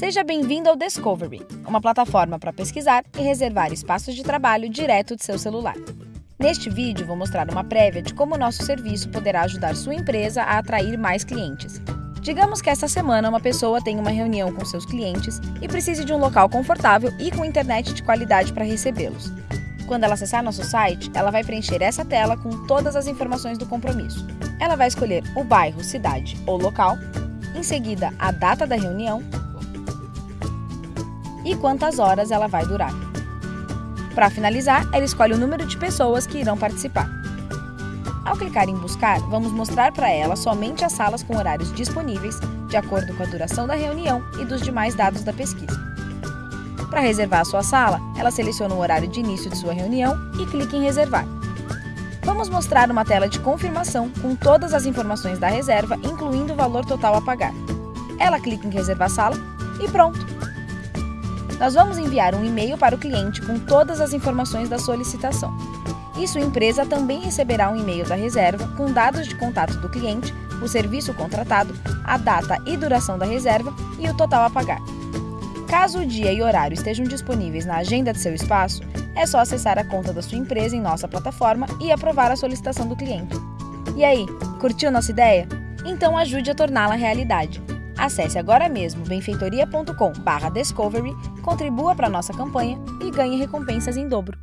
Seja bem-vindo ao Discovery, uma plataforma para pesquisar e reservar espaços de trabalho direto de seu celular. Neste vídeo, vou mostrar uma prévia de como nosso serviço poderá ajudar sua empresa a atrair mais clientes. Digamos que esta semana uma pessoa tem uma reunião com seus clientes e precise de um local confortável e com internet de qualidade para recebê-los. Quando ela acessar nosso site, ela vai preencher essa tela com todas as informações do compromisso. Ela vai escolher o bairro, cidade ou local, em seguida a data da reunião e quantas horas ela vai durar. Para finalizar, ela escolhe o número de pessoas que irão participar. Ao clicar em Buscar, vamos mostrar para ela somente as salas com horários disponíveis, de acordo com a duração da reunião e dos demais dados da pesquisa. Para reservar a sua sala, ela seleciona o horário de início de sua reunião e clica em Reservar. Vamos mostrar uma tela de confirmação com todas as informações da reserva, incluindo o valor total a pagar. Ela clica em Reservar Sala e pronto! Nós vamos enviar um e-mail para o cliente com todas as informações da solicitação. E sua empresa também receberá um e-mail da reserva com dados de contato do cliente, o serviço contratado, a data e duração da reserva e o total a pagar. Caso o dia e horário estejam disponíveis na agenda de seu espaço, é só acessar a conta da sua empresa em nossa plataforma e aprovar a solicitação do cliente. E aí, curtiu nossa ideia? Então ajude a torná-la realidade. Acesse agora mesmo benfeitoria.com/discovery, contribua para nossa campanha e ganhe recompensas em dobro.